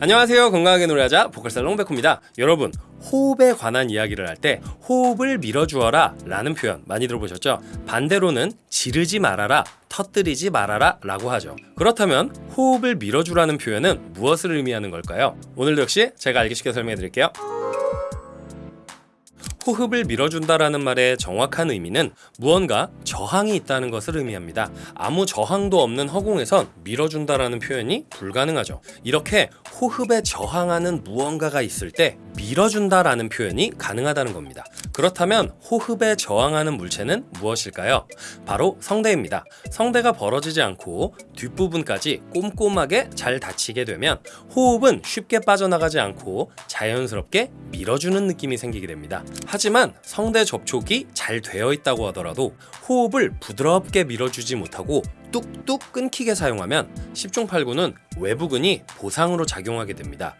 안녕하세요 건강하게 노래하자 보컬살롱 백호입니다 여러분 호흡에 관한 이야기를 할 때 호흡을 밀어주어라 라는 표현 많이 들어보셨죠? 반대로는 지르지 말아라 터뜨리지 말아라 라고 하죠 그렇다면 호흡을 밀어주라는 표현은 무엇을 의미하는 걸까요? 오늘도 역시 제가 알기 쉽게 설명해 드릴게요 호흡을 밀어준다라는 말의 정확한 의미는 무언가 저항이 있다는 것을 의미합니다. 아무 저항도 없는 허공에선 밀어준다라는 표현이 불가능하죠. 이렇게 호흡에 저항하는 무언가가 있을 때 밀어준다라는 표현이 가능하다는 겁니다. 그렇다면 호흡에 저항하는 물체는 무엇일까요? 바로 성대입니다. 성대가 벌어지지 않고 뒷부분까지 꼼꼼하게 잘 닫히게 되면 호흡은 쉽게 빠져나가지 않고 자연스럽게 밀어주는 느낌이 생기게 됩니다. 하지만 성대 접촉이 잘 되어 있다고 하더라도 호흡을 부드럽게 밀어주지 못하고 뚝뚝 끊기게 사용하면 10중 8구는 외부근이 보상으로 작용하게 됩니다.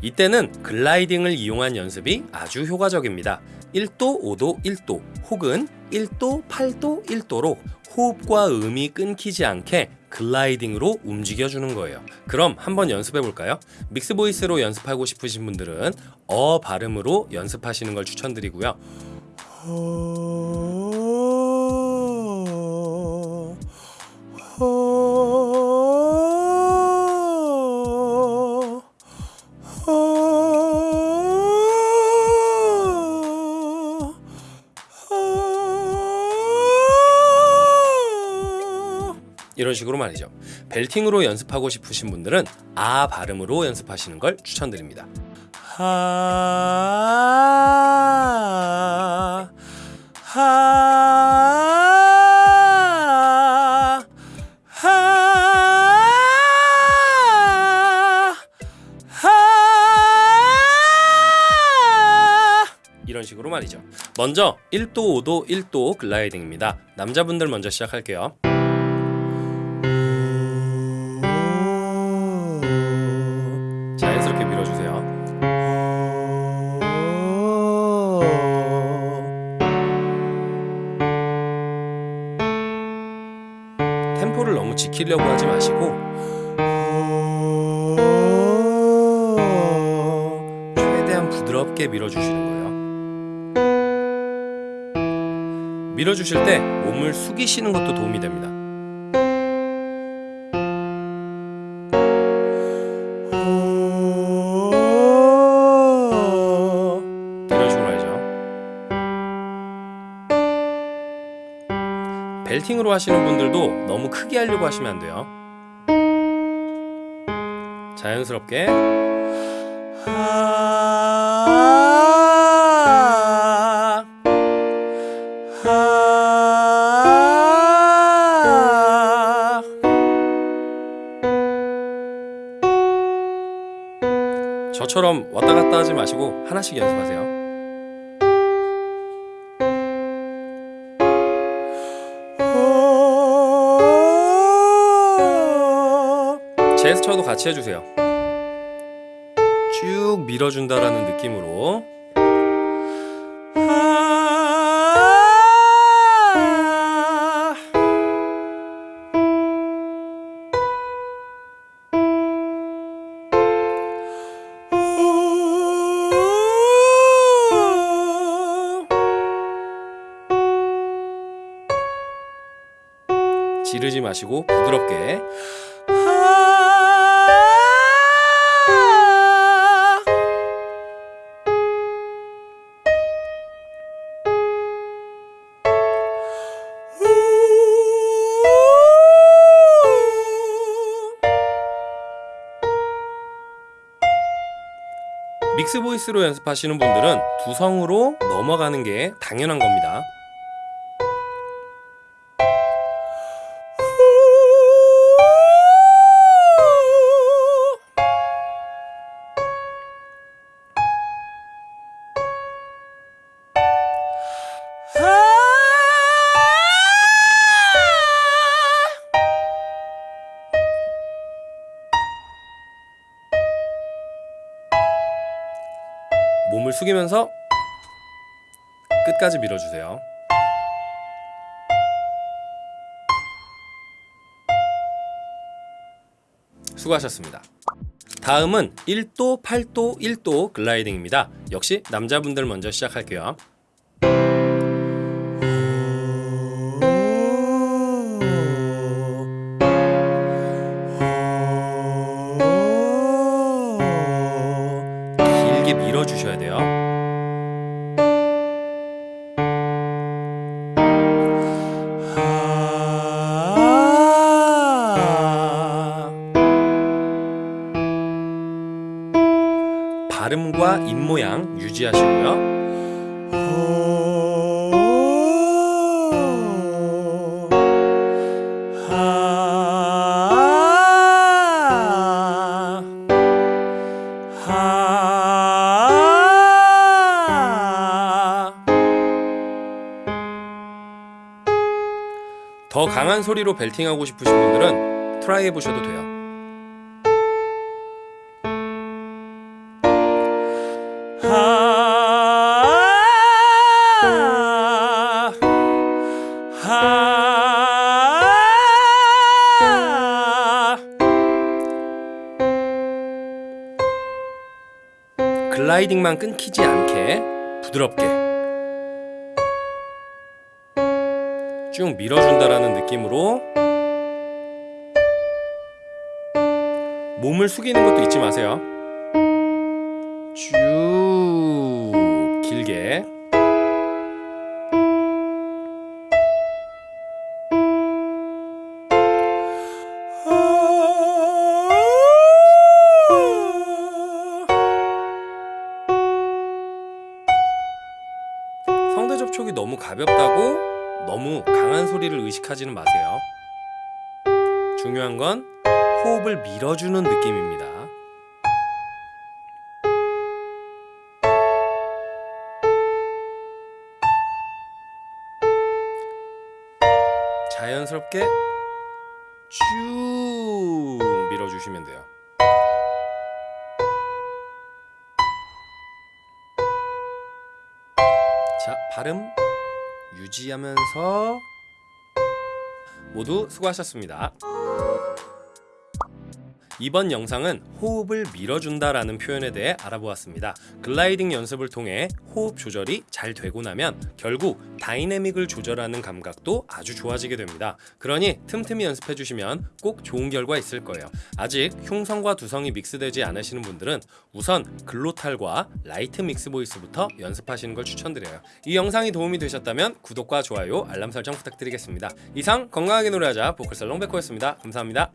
이때는 글라이딩을 이용한 연습이 아주 효과적입니다. 1도, 5도, 1도 혹은 1도, 8도, 1도로 호흡과 음이 끊기지 않게 글라이딩으로 움직여주는 거예요. 그럼 한번 연습해 볼까요? 믹스 보이스로 연습하고 싶으신 분들은 어 발음으로 연습하시는 걸 추천드리고요. 이런 식으로 말이죠. 벨팅으로 연습하고 싶으신 분들은 아 발음으로 연습하시는 걸 추천드립니다. 하, 하, 식으로 말이죠. 먼저 1도, 5도, 1도 글라이딩입니다. 남자분들 먼저 시작할게요. 템포를 너무 지키려고 하지 마시고 최대한 부드럽게 밀어주시는 거예요. 밀어주실 때 몸을 숙이시는 것도 도움이 됩니다. 벨팅으로 하시는 분들도 너무 크게 하려고 하시면 안 돼요. 자연스럽게. 저처럼 왔다 갔다 하지 마시고 하나씩 연습하세요. 제스처도 같이 해주세요. 쭉 밀어준다라는 느낌으로. 지르지 마시고 부드럽게 믹스 보이스로 연습하시는 분들은 두성으로 넘어가는 게 당연한 겁니다. 숙이면서 끝까지 밀어주세요. 수고하셨습니다. 다음은 1도, 8도, 1도 글라이딩입니다. 역시 남자분들 먼저 시작할게요. 길게 밀어주셔야 돼요. 발음과 입 모양 유지하시고요. 더 강한 소리로 벨팅하고 싶으신 분들은 트라이 해보셔도 돼요. 글라이딩만 끊기지 않게 부드럽게 쭉 밀어준다라는 느낌으로 몸을 숙이는 것도 잊지 마세요. 쭉 너무 강한 소리를 의식하지는 마세요. 중요한 건 호흡을 밀어주는 느낌입니다. 자연스럽게 쭉 밀어주시면 돼요. 자, 발음 유지하면서 모두 수고하셨습니다. 이번 영상은 호흡을 밀어준다라는 표현에 대해 알아보았습니다. 글라이딩 연습을 통해 호흡 조절이 잘 되고 나면 결국 다이내믹을 조절하는 감각도 아주 좋아지게 됩니다. 그러니 틈틈이 연습해 주시면 꼭 좋은 결과 있을 거예요. 아직 흉성과 두성이 믹스되지 않으시는 분들은 우선 glottal과 light mix voice부터 연습하시는 걸 추천드려요. 이 영상이 도움이 되셨다면 구독과 좋아요, 알람 설정 부탁드리겠습니다. 이상 건강하게 노래하자 보컬 살롱 백호였습니다. 감사합니다.